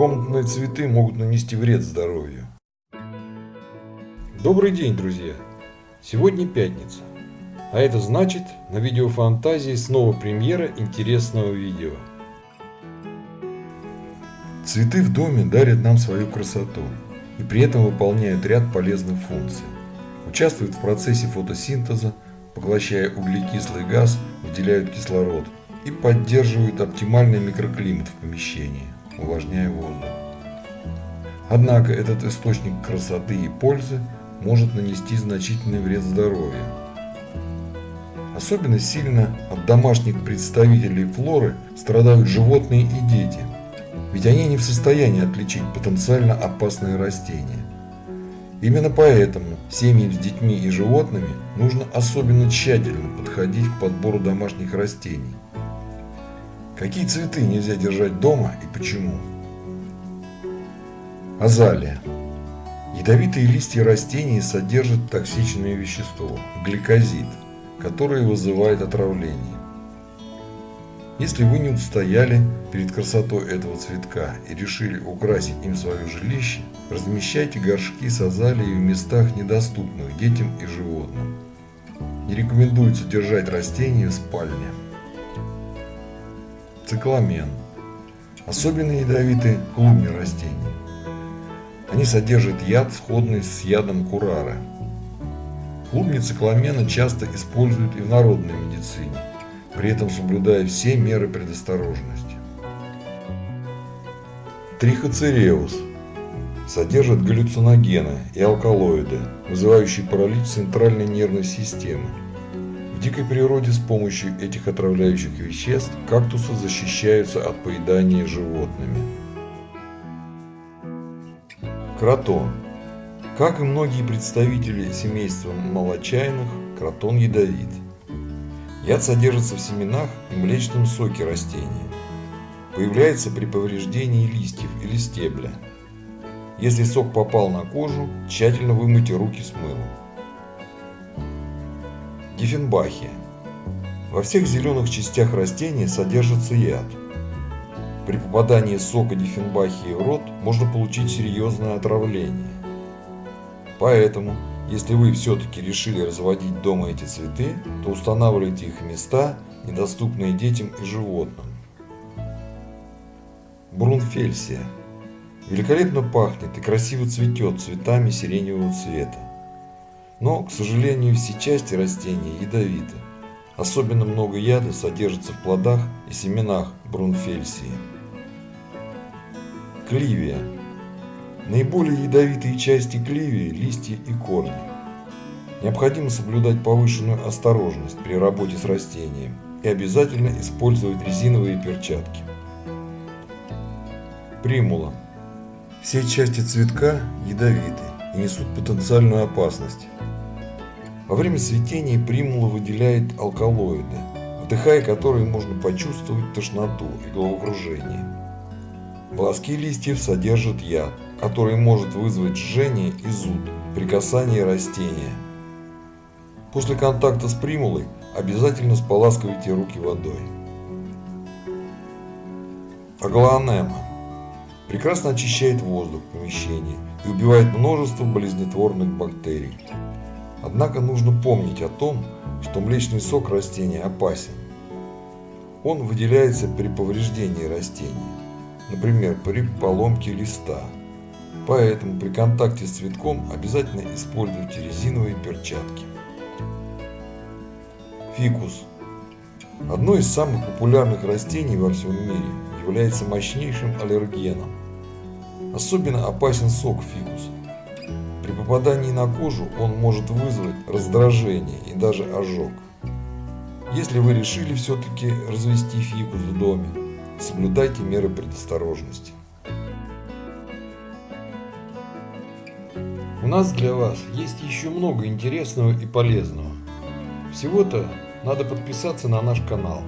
Комнатные цветы могут нанести вред здоровью. Добрый день, друзья! Сегодня пятница. А это значит, на видеофантазии снова премьера интересного видео. Цветы в доме дарят нам свою красоту и при этом выполняют ряд полезных функций. Участвуют в процессе фотосинтеза, поглощая углекислый газ, выделяют кислород и поддерживают оптимальный микроклимат в помещении, увлажняя воздух. Однако этот источник красоты и пользы может нанести значительный вред здоровью. Особенно сильно от домашних представителей флоры страдают животные и дети, ведь они не в состоянии отличить потенциально опасные растения. Именно поэтому семьям с детьми и животными нужно особенно тщательно подходить к подбору домашних растений. Какие цветы нельзя держать дома и почему? Азалия. Ядовитые листья растений содержат токсичное вещество – гликозид, которое вызывает отравление. Если вы не устояли перед красотой этого цветка и решили украсить им свое жилище, размещайте горшки с азалией в местах, недоступных детям и животным. Не рекомендуется держать растения в спальне. Цикламен. Особенно ядовиты клубни растений. Они содержат яд, сходный с ядом курара. Клубни цикламена часто используют и в народной медицине при этом соблюдая все меры предосторожности. Трихоцереус содержит галлюциногены и алкалоиды, вызывающие паралич центральной нервной системы. В дикой природе с помощью этих отравляющих веществ кактусы защищаются от поедания животными. Кротон. Как и многие представители семейства молочайных, кротон ядовит. Яд содержится в семенах и млечном соке растения. Появляется при повреждении листьев или стебля. Если сок попал на кожу, тщательно вымойте руки с мылом. Диффенбахия. Во всех зеленых частях растения содержится яд. При попадании сока диффенбахии в рот можно получить серьезное отравление. Поэтому если вы все-таки решили разводить дома эти цветы, то устанавливайте их места, недоступные детям и животным. Брунфельсия. Великолепно пахнет и красиво цветет цветами сиреневого цвета. Но, к сожалению, все части растения ядовиты. Особенно много яда содержится в плодах и семенах брунфельсии. Кливия. Наиболее ядовитые части кливии – листья и корни. Необходимо соблюдать повышенную осторожность при работе с растением и обязательно использовать резиновые перчатки. Примула. Все части цветка ядовиты и несут потенциальную опасность. Во время цветения примула выделяет алкалоиды, вдыхая которые можно почувствовать тошноту и головокружение. Волоски листьев содержат яд, который может вызвать жжение и зуд при касании растения. После контакта с примулой обязательно споласкивайте руки водой. Аглоанема. Прекрасно очищает воздух в помещении и убивает множество болезнетворных бактерий. Однако нужно помнить о том, что млечный сок растения опасен. Он выделяется при повреждении растения, например, при поломке листа. Поэтому при контакте с цветком обязательно используйте резиновые перчатки. Фикус. Одно из самых популярных растений во всем мире является мощнейшим аллергеном. Особенно опасен сок фикуса. При попадании на кожу он может вызвать раздражение и даже ожог. Если вы решили все-таки развести фикус в доме, соблюдайте меры предосторожности. У нас для вас есть еще много интересного и полезного. Всего-то надо подписаться на наш канал.